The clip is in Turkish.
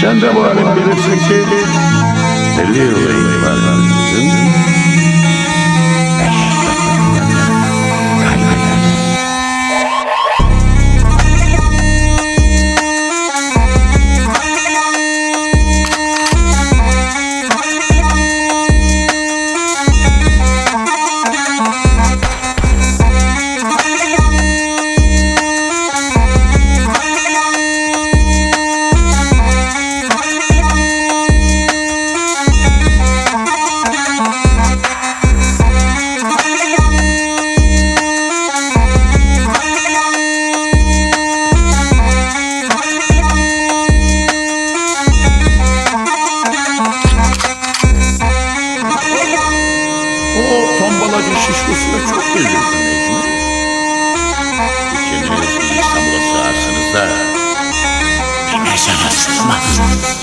Sen de malum bilirsin ki 50 yıl O tombalacı şişkosuna çok benziyorsun Mecnun. Kendiniz İstanbul'a sığarsınız da... ...bir mezara sığmazsınız.